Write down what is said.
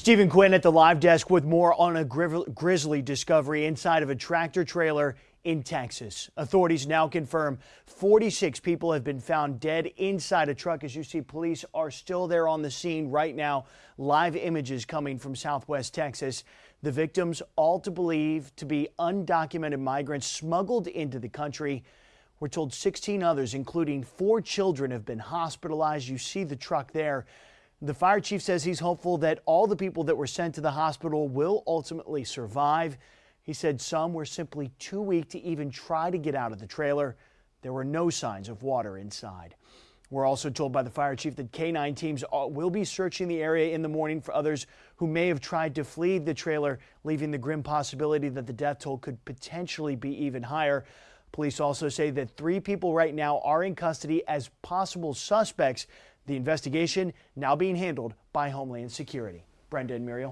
Stephen Quinn at the live desk with more on a grisly discovery inside of a tractor trailer in Texas. Authorities now confirm 46 people have been found dead inside a truck. As you see, police are still there on the scene right now. Live images coming from southwest Texas. The victims all to believe to be undocumented migrants smuggled into the country. We're told 16 others, including four children, have been hospitalized. You see the truck there. The fire chief says he's hopeful that all the people that were sent to the hospital will ultimately survive. He said some were simply too weak to even try to get out of the trailer. There were no signs of water inside. We're also told by the fire chief that K-9 teams will be searching the area in the morning for others who may have tried to flee the trailer, leaving the grim possibility that the death toll could potentially be even higher. Police also say that three people right now are in custody as possible suspects. The investigation now being handled by Homeland Security. Brenda and Muriel.